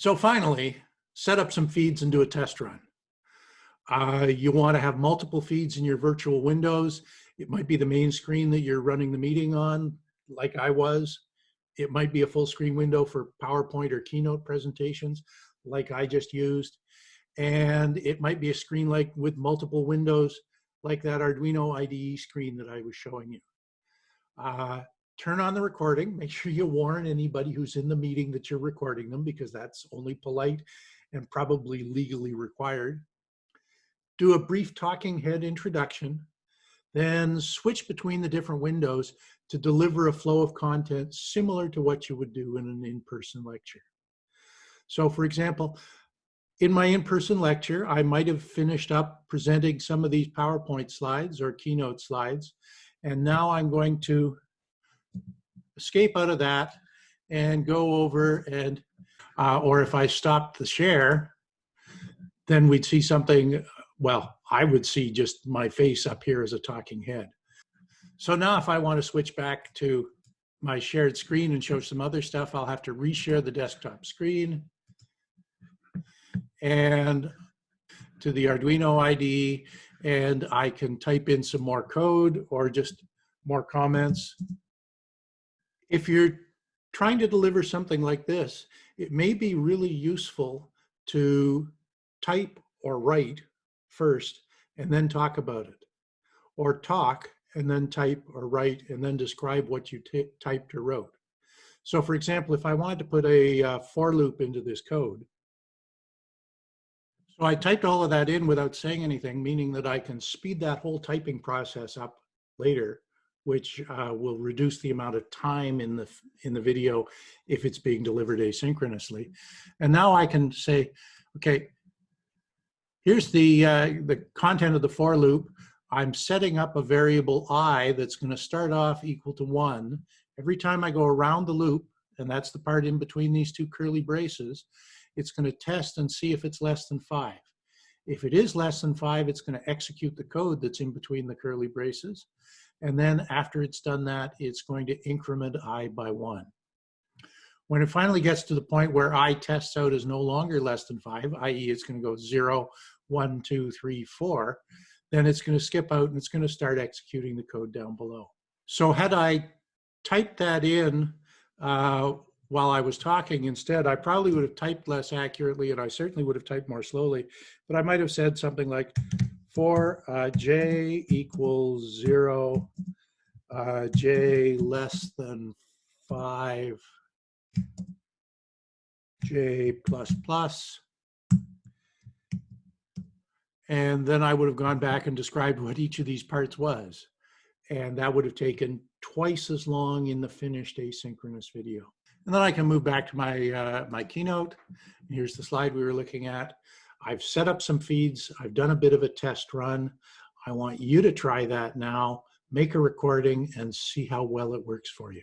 So finally, set up some feeds and do a test run. Uh, you want to have multiple feeds in your virtual windows. It might be the main screen that you're running the meeting on, like I was. It might be a full screen window for PowerPoint or Keynote presentations, like I just used. And it might be a screen like with multiple windows, like that Arduino IDE screen that I was showing you. Uh, turn on the recording. Make sure you warn anybody who's in the meeting that you're recording them because that's only polite and probably legally required. Do a brief talking head introduction, then switch between the different windows to deliver a flow of content similar to what you would do in an in-person lecture. So for example, in my in-person lecture, I might have finished up presenting some of these PowerPoint slides or Keynote slides, and now I'm going to escape out of that and go over and, uh, or if I stop the share, then we'd see something, well, I would see just my face up here as a talking head. So now if I want to switch back to my shared screen and show some other stuff, I'll have to reshare the desktop screen and to the Arduino ID, and I can type in some more code or just more comments. If you're trying to deliver something like this, it may be really useful to type or write first and then talk about it or talk and then type or write and then describe what you typed or wrote. So for example, if I wanted to put a uh, for loop into this code, so I typed all of that in without saying anything, meaning that I can speed that whole typing process up later, which uh, will reduce the amount of time in the in the video if it's being delivered asynchronously. And now I can say, okay, here's the uh, the content of the for loop. I'm setting up a variable i that's going to start off equal to one. Every time I go around the loop, and that's the part in between these two curly braces, it's going to test and see if it's less than five. If it is less than five, it's going to execute the code that's in between the curly braces. And then after it's done that, it's going to increment i by one. When it finally gets to the point where i tests out is no longer less than five, i.e. it's going to go zero, one, two, three, four, then it's going to skip out and it's going to start executing the code down below. So had I typed that in uh, while I was talking instead, I probably would have typed less accurately and I certainly would have typed more slowly, but I might have said something like for uh, j equals zero, uh, j less than five, j plus plus, and then I would have gone back and described what each of these parts was. And that would have taken twice as long in the finished asynchronous video. And then I can move back to my, uh, my keynote. Here's the slide we were looking at. I've set up some feeds. I've done a bit of a test run. I want you to try that now, make a recording and see how well it works for you.